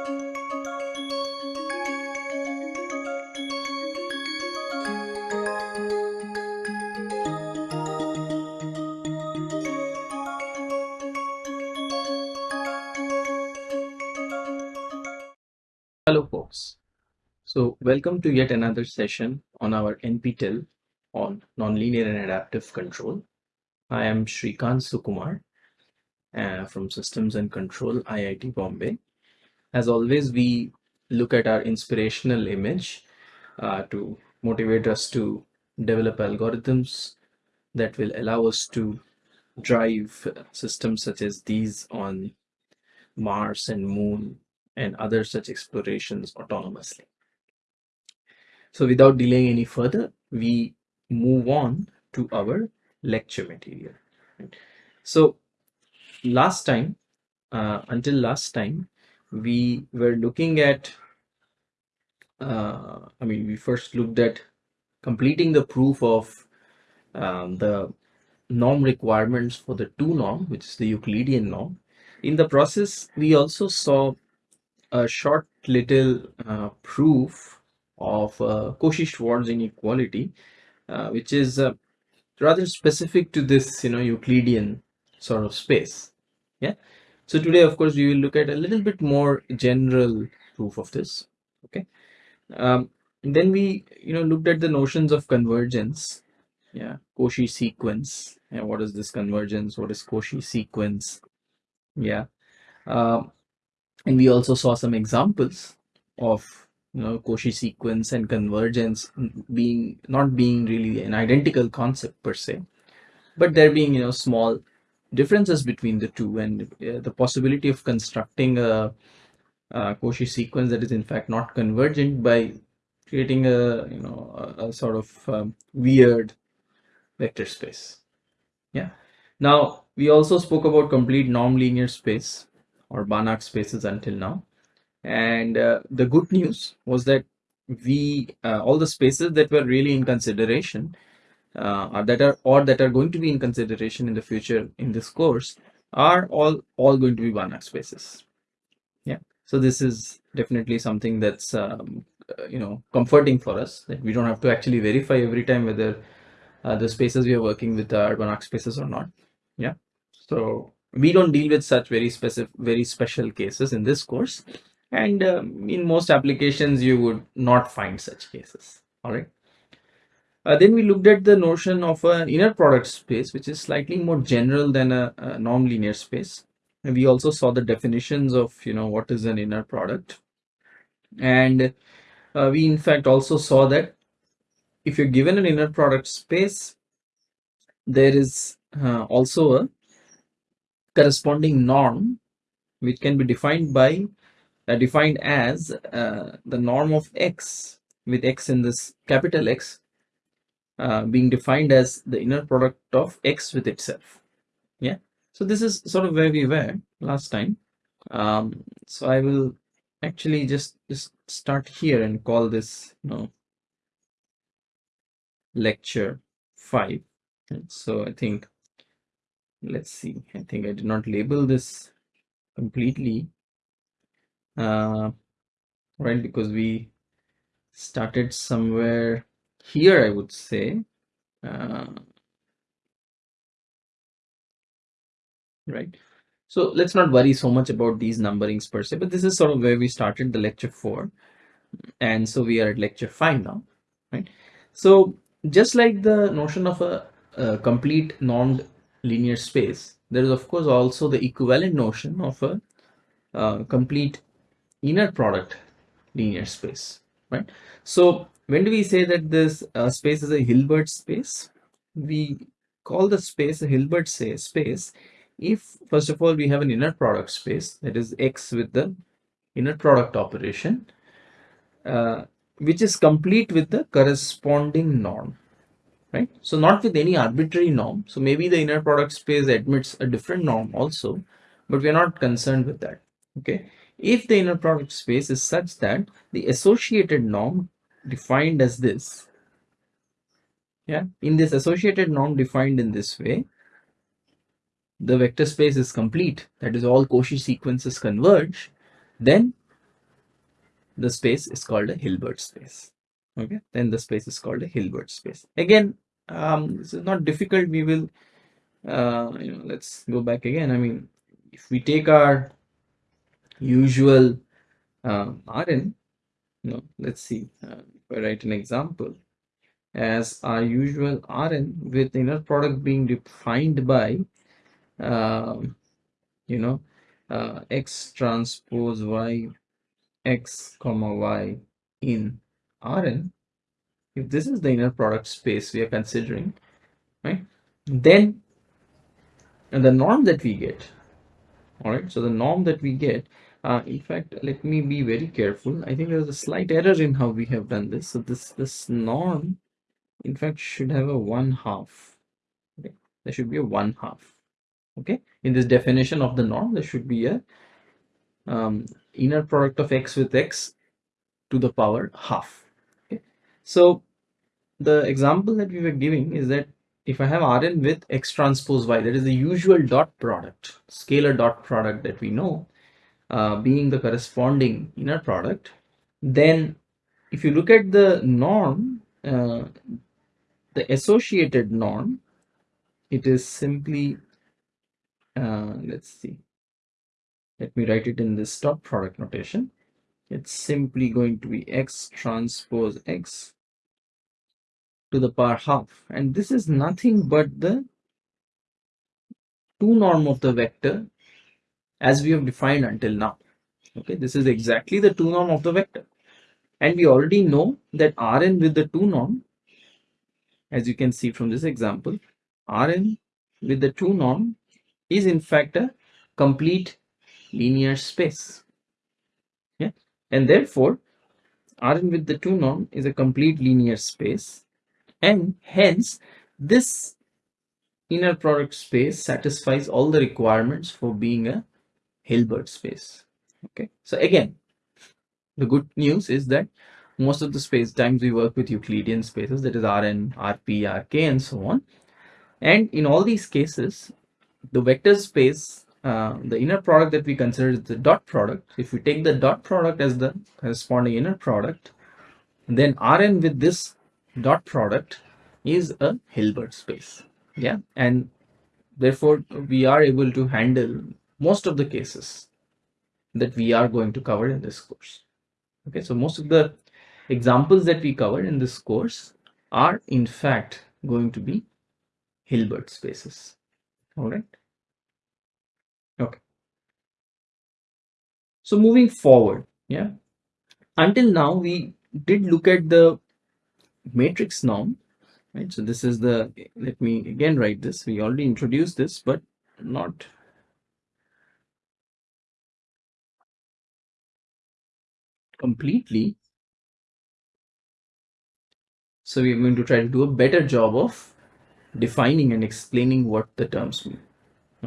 Hello folks. So welcome to yet another session on our NPTEL on nonlinear and adaptive control. I am Srikant Sukumar uh, from Systems and Control IIT Bombay. As always, we look at our inspirational image uh, to motivate us to develop algorithms that will allow us to drive systems such as these on Mars and Moon and other such explorations autonomously. So without delaying any further, we move on to our lecture material. So last time, uh, until last time, we were looking at, uh, I mean, we first looked at completing the proof of um, the norm requirements for the 2 norm, which is the Euclidean norm. In the process, we also saw a short little uh, proof of uh, Cauchy-Schwarz inequality, uh, which is uh, rather specific to this, you know, Euclidean sort of space. Yeah. So today, of course, we will look at a little bit more general proof of this. Okay. Um, then we, you know, looked at the notions of convergence. Yeah. Cauchy sequence. Yeah. What is this convergence? What is Cauchy sequence? Yeah. Um, and we also saw some examples of you know Cauchy sequence and convergence being not being really an identical concept per se but there being you know small differences between the two and uh, the possibility of constructing a, a Cauchy sequence that is in fact not convergent by creating a you know a, a sort of um, weird vector space yeah now we also spoke about complete norm linear space or Banach spaces until now. And uh, the good news was that we uh, all the spaces that were really in consideration uh, that are or that are going to be in consideration in the future in this course are all all going to be Banach spaces. Yeah. So this is definitely something that's um, uh, you know comforting for us that we don't have to actually verify every time whether uh, the spaces we are working with are Banach spaces or not. Yeah. So we don't deal with such very specific very special cases in this course and um, in most applications you would not find such cases all right uh, then we looked at the notion of an inner product space which is slightly more general than a, a normed linear space. And we also saw the definitions of you know what is an inner product. And uh, we in fact also saw that if you're given an inner product space there is uh, also a corresponding norm which can be defined by uh, defined as uh, the norm of x with x in this capital X uh, being defined as the inner product of x with itself. Yeah? So this is sort of where we were last time. Um, so I will actually just just start here and call this you know lecture 5 and so I think let's see. I think i did not label this completely uh, right because we started somewhere here i would say uh, right so let's not worry so much about these numberings per se but this is sort of where we started the lecture 4 and so we are at lecture 5 now right so just like the notion of a, a complete normed linear space, there is of course also the equivalent notion of a uh, complete inner product linear space, right? So when do we say that this uh, space is a Hilbert space? We call the space a Hilbert say space if first of all we have an inner product space that is X with the inner product operation uh, which is complete with the corresponding norm right? So not with any arbitrary norm. So maybe the inner product space admits a different norm also, but we're not concerned with that, okay? If the inner product space is such that the associated norm defined as this, yeah, in this associated norm defined in this way, the vector space is complete, that is all Cauchy sequences converge, then the space is called a Hilbert space. Okay, then the space is called a Hilbert space. Again, um, this is not difficult. We will, uh, you know, let's go back again. I mean, if we take our usual uh, Rn, know, let's see, uh, if I write an example as our usual Rn with inner product being defined by, um, you know, uh, x transpose y x comma y in Rn, if this is the inner product space we are considering, right, then and the norm that we get, all right, so the norm that we get, uh, in fact, let me be very careful. I think there's a slight error in how we have done this. So this, this norm, in fact, should have a one half. Okay? There should be a one half. Okay, in this definition of the norm, there should be a um, inner product of x with x to the power half. Okay, so the example that we were giving is that if I have Rn with x transpose y, that is the usual dot product, scalar dot product that we know, uh, being the corresponding inner product, then if you look at the norm, uh, the associated norm, it is simply, uh, let's see, let me write it in this dot product notation. It's simply going to be x transpose x to the power half and this is nothing but the 2 norm of the vector as we have defined until now. Okay this is exactly the 2 norm of the vector. And we already know that Rn with the 2 norm as you can see from this example Rn with the 2 norm is in fact a complete linear space. Yeah? And therefore Rn with the 2 norm is a complete linear space. And hence this inner product space satisfies all the requirements for being a Hilbert space okay? So again the good news is that most of the space times we work with Euclidean spaces that is Rn, Rp, Rk and so on. And in all these cases the vector space uh, the inner product that we consider is the dot product. If we take the dot product as the corresponding inner product then Rn with this dot product is a Hilbert space. Yeah, and therefore we are able to handle most of the cases that we are going to cover in this course. Okay, so most of the examples that we cover in this course are in fact going to be Hilbert spaces. All right. Okay. So moving forward, yeah. Until now, we did look at the matrix norm right so this is the let me again write this we already introduced this but not completely so we are going to try to do a better job of defining and explaining what the terms mean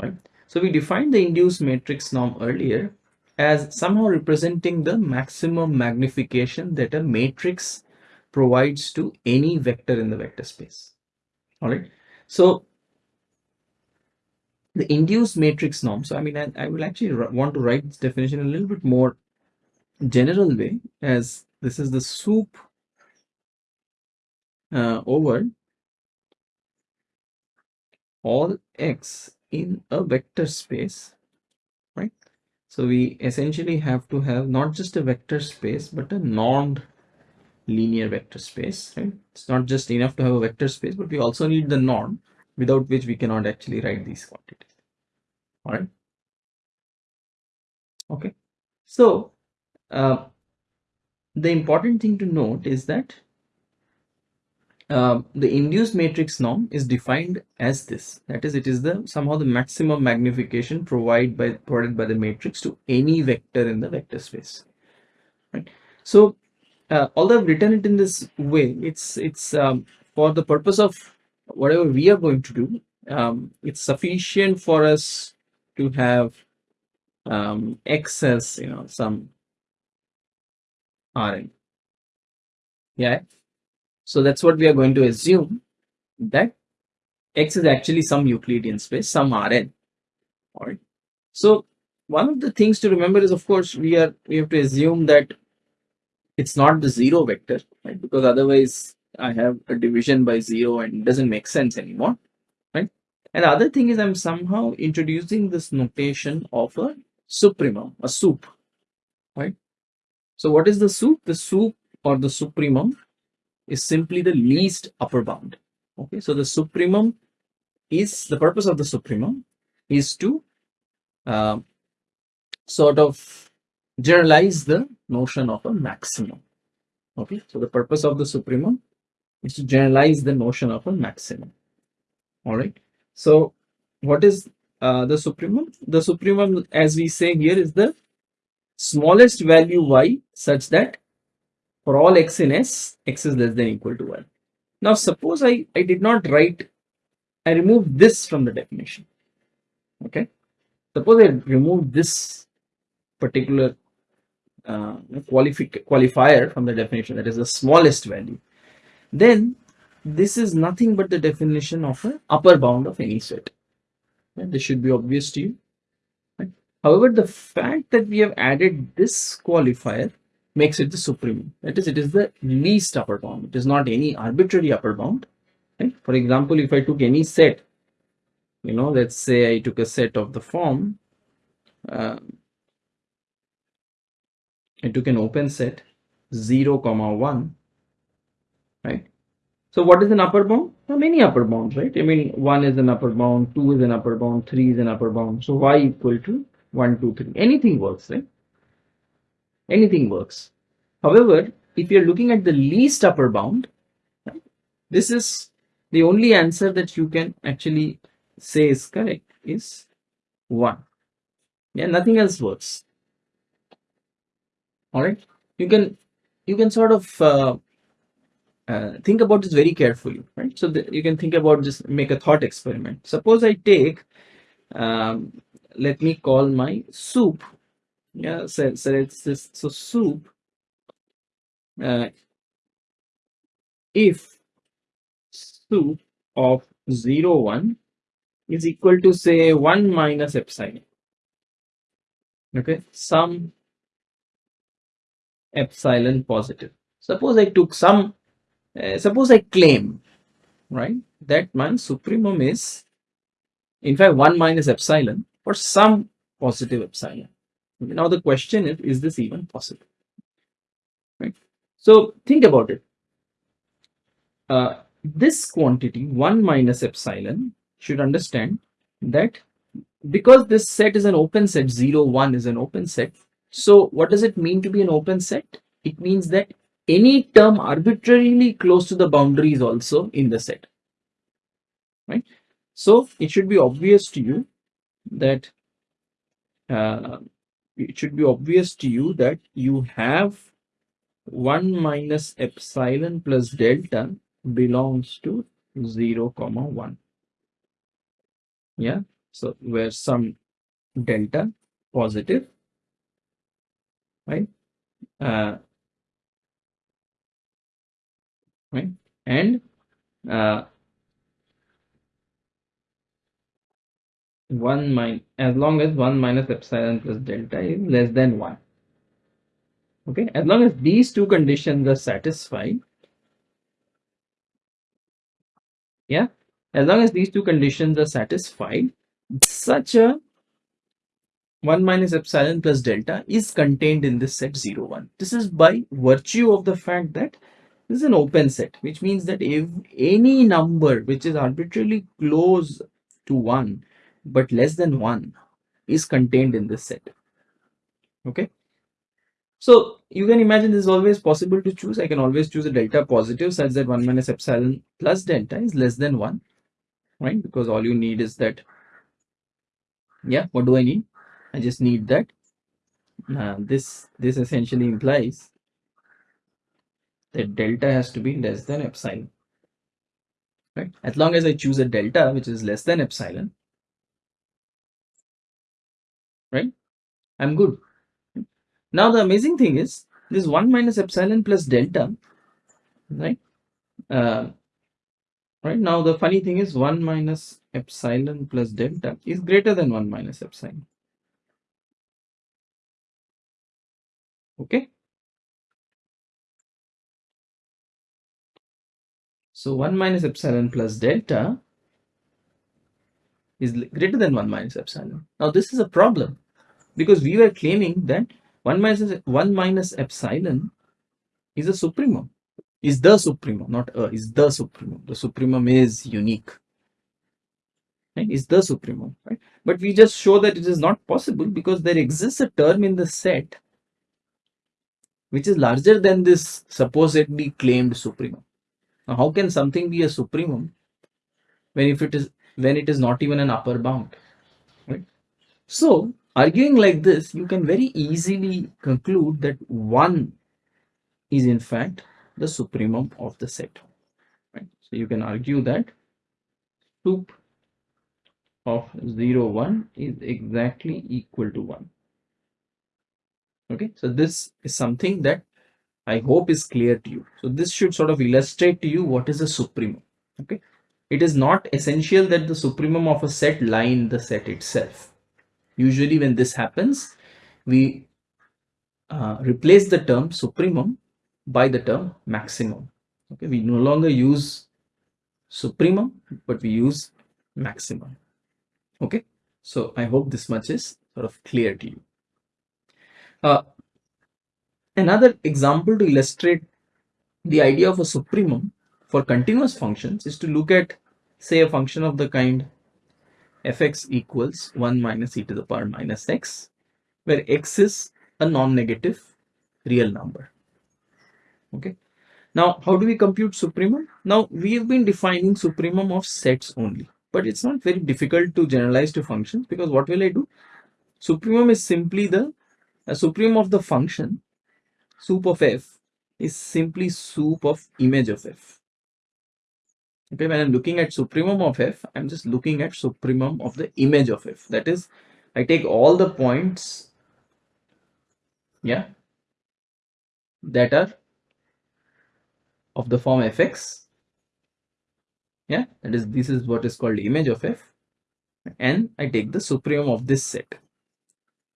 right so we defined the induced matrix norm earlier as somehow representing the maximum magnification that a matrix provides to any vector in the vector space. All right. So the induced matrix norm. So I mean, I, I will actually want to write this definition a little bit more general way as this is the sup uh, over all x in a vector space, right? So we essentially have to have not just a vector space, but a normed linear vector space right? It's not just enough to have a vector space but we also need the norm without which we cannot actually write these quantities all right okay. So uh, the important thing to note is that uh, the induced matrix norm is defined as this that is it is the somehow the maximum magnification provided by provided by the matrix to any vector in the vector space right so uh, although I've written it in this way, it's it's um, for the purpose of whatever we are going to do. Um, it's sufficient for us to have um, excess, you know, some Rn. Yeah. So that's what we are going to assume that X is actually some Euclidean space, some Rn. All right. So one of the things to remember is, of course, we are we have to assume that it's not the zero vector, right? Because otherwise I have a division by zero and it doesn't make sense anymore, right? And the other thing is I'm somehow introducing this notation of a supremum, a sup, right? So what is the sup? The sup or the supremum is simply the least upper bound. Okay, so the supremum is the purpose of the supremum is to uh, sort of generalize the notion of a maximum. Okay, so the purpose of the supremum is to generalize the notion of a maximum. All right, so what is uh, the supremum? The supremum, as we say here, is the smallest value y such that for all x in S, x is less than equal to 1. Now, suppose I, I did not write, I removed this from the definition. Okay. Suppose I remove this particular uh, qualifier from the definition, that is the smallest value. Then this is nothing but the definition of an upper bound of any set. And this should be obvious to you. However, the fact that we have added this qualifier makes it the supreme. That is, it is the least upper bound. It is not any arbitrary upper bound. Right? For example, if I took any set, you know, let's say I took a set of the form, uh, I took an open set 0 comma 1, right? So what is an upper bound? Are many upper bounds, right? I mean, 1 is an upper bound, 2 is an upper bound, 3 is an upper bound. So y equal to 1, 2, 3. Anything works, right? anything works. However, if you're looking at the least upper bound, this is the only answer that you can actually say is correct is 1. Yeah, nothing else works. All right, you can you can sort of uh, uh, think about this very carefully, right? So you can think about just make a thought experiment. Suppose I take, um, let me call my sup. Yeah so, so it's this so sup uh, if sup of 0 1 is equal to say 1 minus epsilon. Okay some epsilon positive. Suppose i took some uh, suppose i claim right that my supremum is in fact 1 minus epsilon for some positive epsilon now the question is, is this even possible? Right. So think about it. Uh, this quantity 1 minus epsilon should understand that because this set is an open set 0 1 is an open set so what does it mean to be an open set it means that any term arbitrarily close to the boundary is also in the set right so it should be obvious to you that uh, it should be obvious to you that you have 1 minus epsilon plus delta belongs to 0 comma 1 yeah? So where some delta positive right? Uh, right? And uh, 1 minus as long as 1 minus epsilon plus delta is less than 1 okay as long as these two conditions are satisfied yeah as long as these two conditions are satisfied such a 1 minus epsilon plus delta is contained in this set 0 1 this is by virtue of the fact that this is an open set which means that if any number which is arbitrarily close to 1 but less than 1 is contained in this set. Okay? So you can imagine this is always possible to choose. I can always choose a delta positive such that 1 minus epsilon plus delta is less than 1 right? Because all you need is that yeah what do i need? I just need that uh, this this essentially implies that delta has to be less than epsilon right? As long as i choose a delta which is less than epsilon right? I'm good. Now the amazing thing is this 1 minus epsilon plus delta, right? Uh, right now the funny thing is 1 minus epsilon plus delta is greater than 1 minus epsilon. Okay. So 1 minus epsilon plus delta is greater than 1 minus epsilon. Now this is a problem because we were claiming that 1 minus 1 minus epsilon is a supremum is the supremum not a is the supremum. The supremum is unique right? Is the supremum right? But we just show that it is not possible because there exists a term in the set which is larger than this supposedly claimed supremum. Now how can something be a supremum when if it is when it is not even an upper bound right? So arguing like this you can very easily conclude that 1 is in fact the supremum of the set. Right? So you can argue that sup of 0 1 is exactly equal to 1 okay? So this is something that i hope is clear to you. So this should sort of illustrate to you what is a supremum. Okay? It is not essential that the supremum of a set lie in the set itself usually when this happens we uh, replace the term supremum by the term maximum. Okay we no longer use supremum but we use maximum. Okay so i hope this much is sort of clear to you. Uh, another example to illustrate the idea of a supremum for continuous functions is to look at say a function of the kind fx equals 1 minus e to the power minus x where x is a non-negative real number okay now how do we compute supremum now we've been defining supremum of sets only but it's not very difficult to generalize to functions because what will I do? Supremum is simply the uh, supremum of the function sup of f is simply sup of image of f. Okay, when I'm looking at supremum of f, I'm just looking at supremum of the image of f. That is, I take all the points, yeah, that are of the form fx yeah that is this is what is called image of f and i take the supremum of this set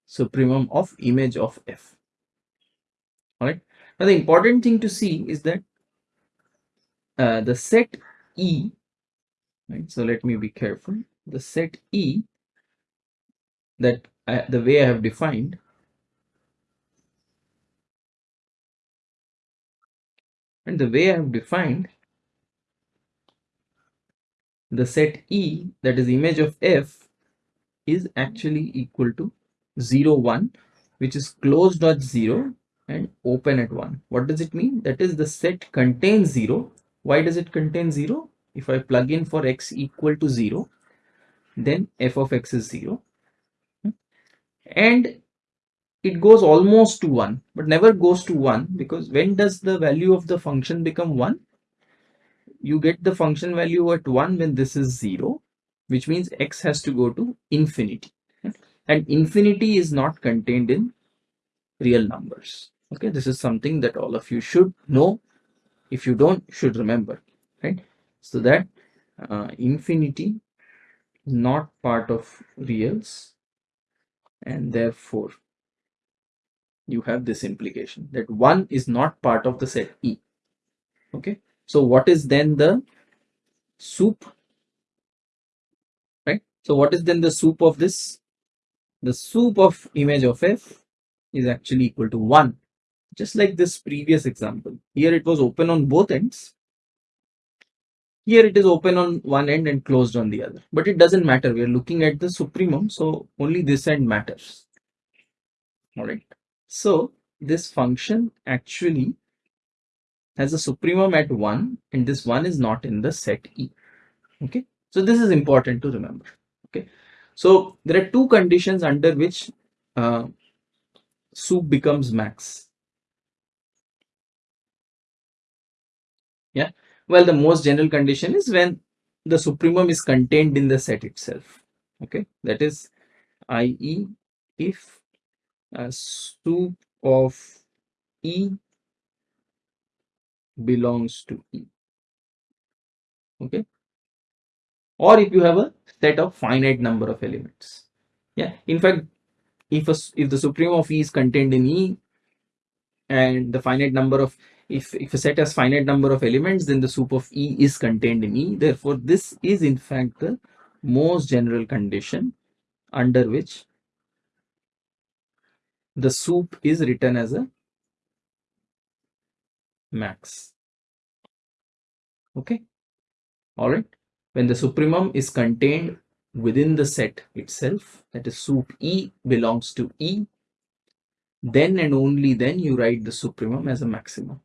supremum of image of f all right now the important thing to see is that uh, the set e right? So let me be careful. The set e that I, the way i have defined and the way i have defined the set E that is image of F is actually equal to 0 1 which is closed at 0 and open at 1 what does it mean? That is the set contains 0 why does it contain 0 if I plug in for x equal to 0 then f of x is 0 hmm. and it goes almost to 1 but never goes to 1 because when does the value of the function become 1 you get the function value at 1 when this is 0 which means x has to go to infinity. Hmm. And infinity is not contained in real numbers. Okay this is something that all of you should know if you don't should remember right so that uh, infinity not part of reals and therefore you have this implication that 1 is not part of the set E okay so what is then the sup Right. So what is then the sup of this? The sup of image of f is actually equal to 1. Just like this previous example. Here it was open on both ends. Here it is open on one end and closed on the other. But it doesn't matter. We are looking at the supremum. So only this end matters. Alright. So this function actually has a supremum at 1 and this 1 is not in the set E. Okay, so this is important to remember. Okay, so there are two conditions under which uh, sup becomes max. Yeah, well, the most general condition is when the supremum is contained in the set itself. Okay, that is, i.e., if a sup of E belongs to E. Okay. Or if you have a set of finite number of elements. Yeah. In fact, if a, if the supremum of E is contained in E and the finite number of if, if a set has finite number of elements, then the sup of E is contained in E. Therefore, this is in fact the most general condition under which the sup is written as a max. Okay. All right. When the supremum is contained within the set itself, that is sup E belongs to E, then and only then you write the supremum as a maximum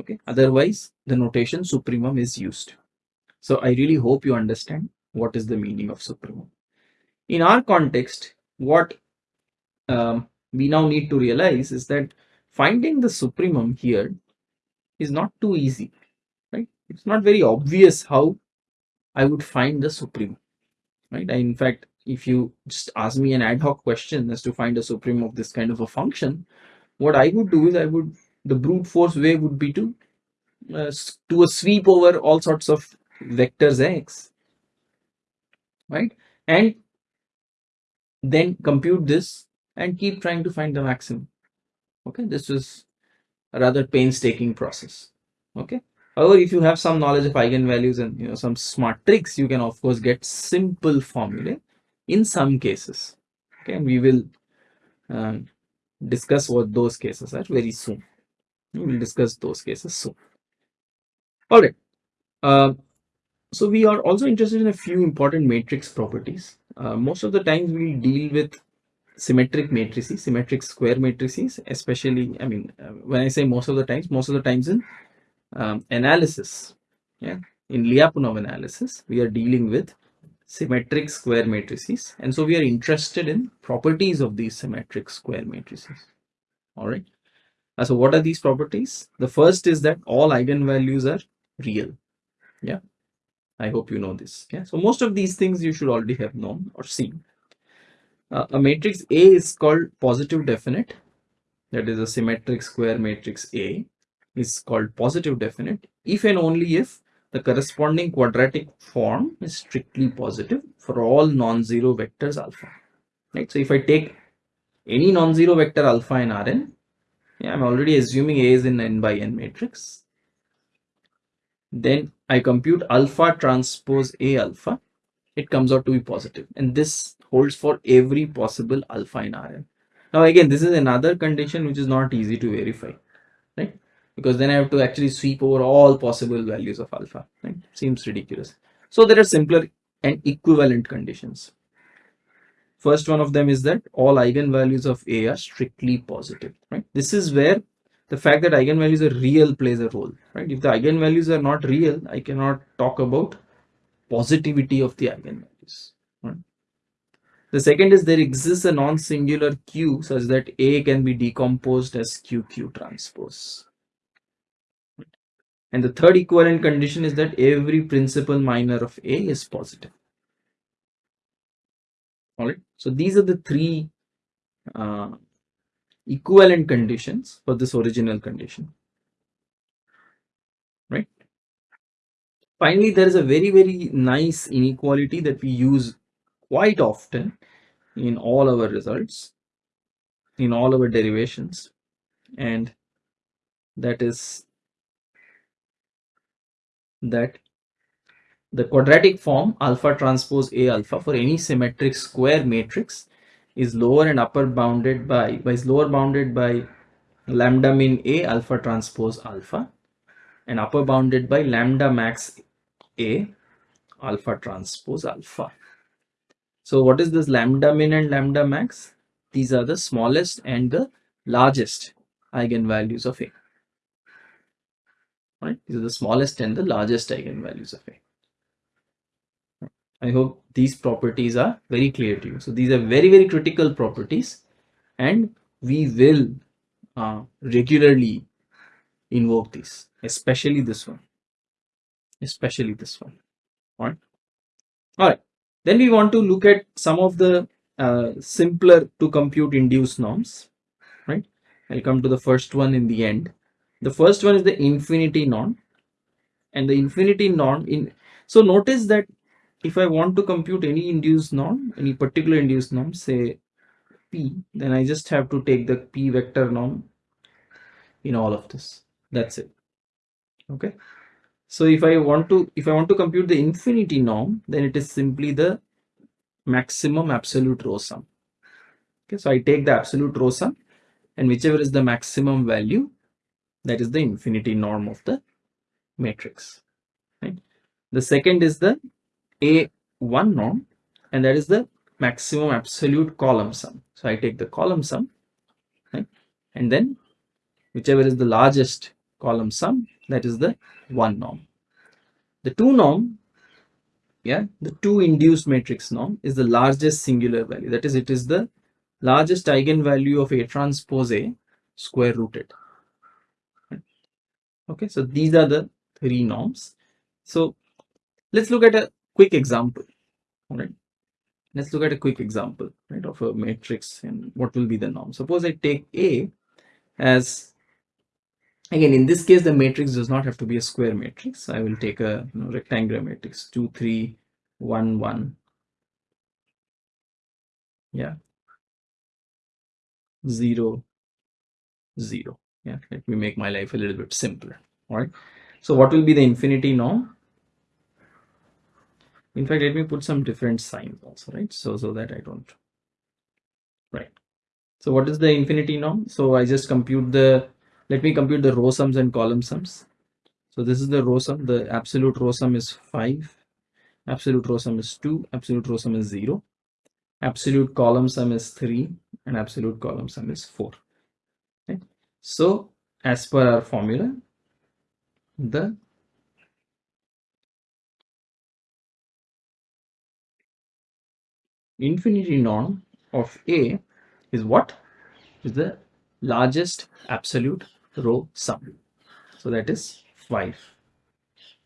okay. Otherwise the notation supremum is used. So i really hope you understand what is the meaning of supremum. In our context what um, we now need to realize is that finding the supremum here is not too easy right? It's not very obvious how i would find the supremum right? I, in fact if you just ask me an ad hoc question as to find a supremum of this kind of a function what i would do is i would the brute force way would be to uh, do a sweep over all sorts of vectors x right? And then compute this and keep trying to find the maximum okay? This is a rather painstaking process okay? However if you have some knowledge of eigenvalues and you know some smart tricks you can of course get simple formulae in some cases okay? And we will uh, discuss what those cases are very soon we will discuss those cases soon. All right uh, so we are also interested in a few important matrix properties. Uh, most of the times we deal with symmetric matrices symmetric square matrices especially i mean uh, when i say most of the times most of the times in um, analysis. Yeah. In lyapunov analysis we are dealing with symmetric square matrices and so we are interested in properties of these symmetric square matrices. All right uh, so what are these properties? The first is that all eigenvalues are real. Yeah. I hope you know this. Yeah. So most of these things you should already have known or seen. Uh, a matrix a is called positive definite. That is a symmetric square matrix a is called positive definite. If and only if the corresponding quadratic form is strictly positive for all non-zero vectors alpha. Right? So if i take any non-zero vector alpha in rn yeah, i'm already assuming a is in n by n matrix then i compute alpha transpose a alpha it comes out to be positive and this holds for every possible alpha in rn now again this is another condition which is not easy to verify right because then I have to actually sweep over all possible values of alpha. Right? Seems ridiculous. So there are simpler and equivalent conditions. First one of them is that all eigenvalues of A are strictly positive. Right? This is where the fact that eigenvalues are real plays a role. Right? If the eigenvalues are not real, I cannot talk about positivity of the eigenvalues. Right? The second is there exists a non-singular Q such that A can be decomposed as QQ transpose. And the third equivalent condition is that every principal minor of A is positive. All right. So these are the three uh, equivalent conditions for this original condition. Right. Finally, there is a very, very nice inequality that we use quite often in all our results, in all our derivations. And that is that the quadratic form alpha transpose A alpha for any symmetric square matrix is lower and upper bounded by, is lower bounded by lambda min A alpha transpose alpha and upper bounded by lambda max A alpha transpose alpha. So what is this lambda min and lambda max? These are the smallest and the largest eigenvalues of A right? These are the smallest and the largest eigenvalues of A. I hope these properties are very clear to you. So these are very, very critical properties and we will uh, regularly invoke these, especially this one, especially this one. All right. All right. Then we want to look at some of the uh, simpler to compute induced norms, right? I'll come to the first one in the end. The first one is the infinity norm and the infinity norm in so notice that if I want to compute any induced norm, any particular induced norm, say P, then I just have to take the P vector norm in all of this. that's it. Okay? So if i want to if i want to compute the infinity norm then it is simply the maximum absolute row sum. Okay? So i take the absolute row sum and whichever is the maximum value that is the infinity norm of the matrix. Right? The second is the a1 norm and that is the maximum absolute column sum so i take the column sum right and then whichever is the largest column sum that is the one norm the two norm yeah the two induced matrix norm is the largest singular value that is it is the largest eigenvalue of A transpose A square rooted. Okay, so these are the three norms. So let's look at a quick example. All right, let's look at a quick example right of a matrix and what will be the norm. Suppose I take A as again in this case the matrix does not have to be a square matrix. I will take a you know, rectangular matrix two three one one yeah 0 0 yeah let me make my life a little bit simpler all right so what will be the infinity norm in fact let me put some different signs also right? So so that i don't right. So what is the infinity norm? So i just compute the let me compute the row sums and column sums. So this is the row sum the absolute row sum is 5 absolute row sum is 2 absolute row sum is 0 absolute column sum is 3 and absolute column sum is 4 okay. so as per our formula the infinity norm of A is what? Is the largest absolute row sum. So that is 5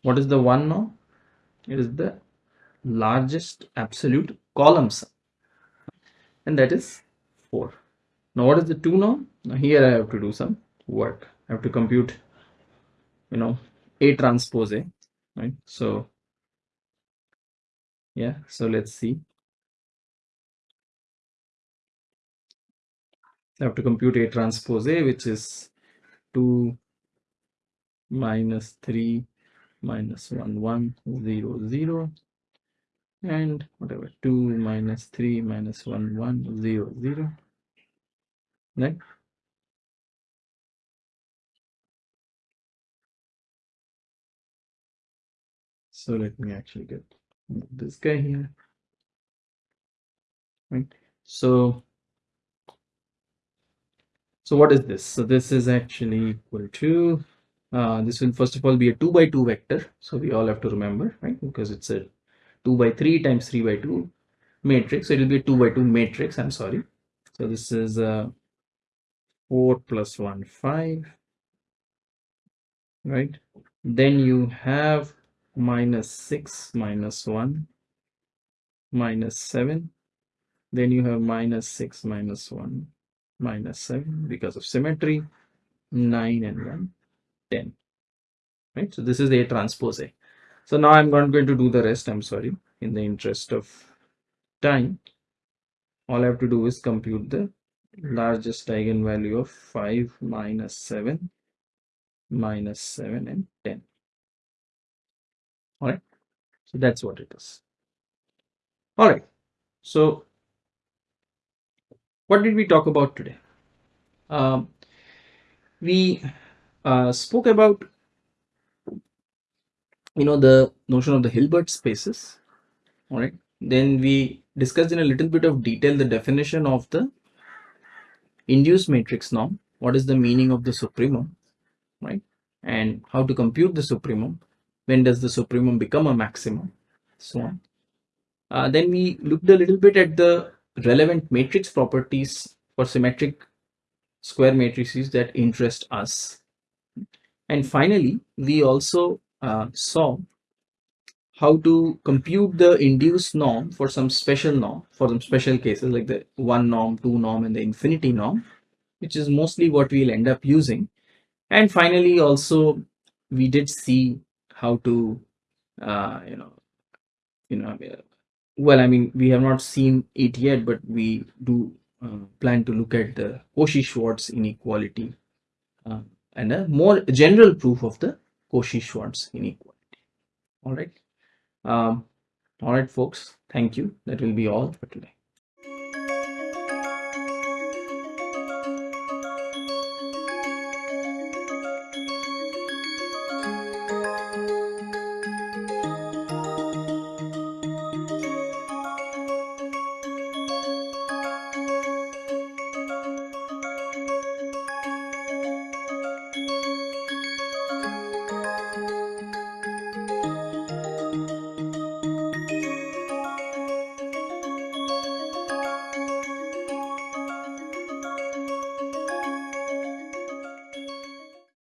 what is the one norm it is the largest absolute column sum. And that is 4 now what is the 2 norm? now here i have to do some work. I have to compute you know a transpose a right? So yeah so let's see i have to compute a transpose a which is 2 minus 3 minus 1 1 0 0 and whatever 2 minus 3 minus 1 1 0 0 right? So let me actually get this guy here. Right? So so what is this? So this is actually equal to uh, this will first of all be a 2 by 2 vector. So we all have to remember right? Because it's a 2 by 3 times 3 by 2 matrix. So it will be a 2 by 2 matrix. I'm sorry. So this is uh, 4 plus 1 5 right? Then you have minus 6 minus 1 minus 7 then you have minus 6 minus 1 minus 7 because of symmetry 9 and 1 10 right? So this is a transpose. A so now i'm not going to do the rest i'm sorry in the interest of time. All i have to do is compute the largest eigenvalue of 5 minus 7 minus 7 and 10 all right? So that's what it is. All right. So what did we talk about today? Um, we uh, spoke about you know the notion of the Hilbert spaces all right then we discussed in a little bit of detail the definition of the induced matrix norm what is the meaning of the supremum right? And how to compute the supremum when does the supremum become a maximum so on. Uh, then we looked a little bit at the relevant matrix properties for symmetric square matrices that interest us. And finally we also uh, saw how to compute the induced norm for some special norm for some special cases like the one norm two norm and the infinity norm which is mostly what we'll end up using. And finally also we did see how to uh, you know you know well i mean we have not seen it yet but we do uh, plan to look at the cauchy schwarz inequality uh, and a more general proof of the Cauchy-Schwarz inequality. All right. Um, all right, folks. Thank you. That will be all for today.